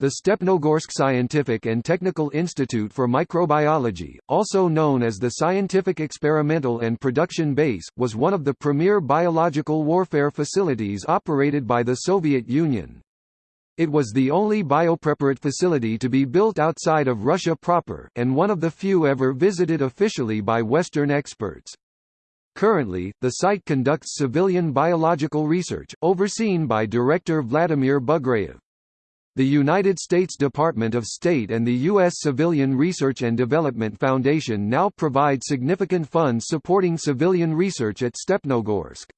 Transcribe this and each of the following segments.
The Stepnogorsk Scientific and Technical Institute for Microbiology, also known as the Scientific Experimental and Production Base, was one of the premier biological warfare facilities operated by the Soviet Union. It was the only Biopreparat facility to be built outside of Russia proper, and one of the few ever visited officially by Western experts. Currently, the site conducts civilian biological research, overseen by Director Vladimir Bugrayev. The United States Department of State and the U.S. Civilian Research and Development Foundation now provide significant funds supporting civilian research at Stepnogorsk.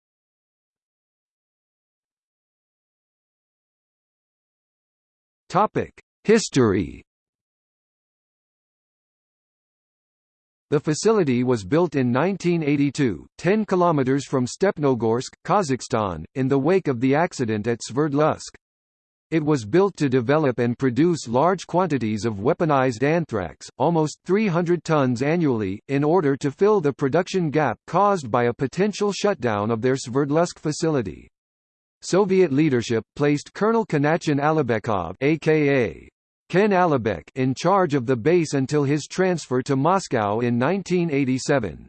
History The facility was built in 1982, 10 kilometers from Stepnogorsk, Kazakhstan, in the wake of the accident at Sverdlovsk. It was built to develop and produce large quantities of weaponized anthrax, almost 300 tons annually, in order to fill the production gap caused by a potential shutdown of their Sverdlovsk facility. Soviet leadership placed Colonel Kanatjan Alibekov aka Ken Alibek in charge of the base until his transfer to Moscow in 1987.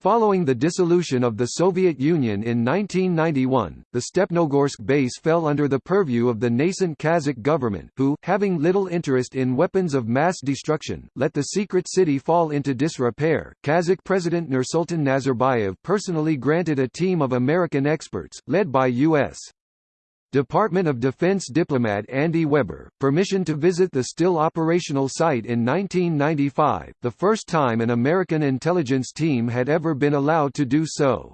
Following the dissolution of the Soviet Union in 1991, the Stepnogorsk base fell under the purview of the nascent Kazakh government, who, having little interest in weapons of mass destruction, let the secret city fall into disrepair. Kazakh President Nursultan Nazarbayev personally granted a team of American experts, led by U.S. Department of Defense diplomat Andy Weber, permission to visit the still operational site in 1995, the first time an American intelligence team had ever been allowed to do so.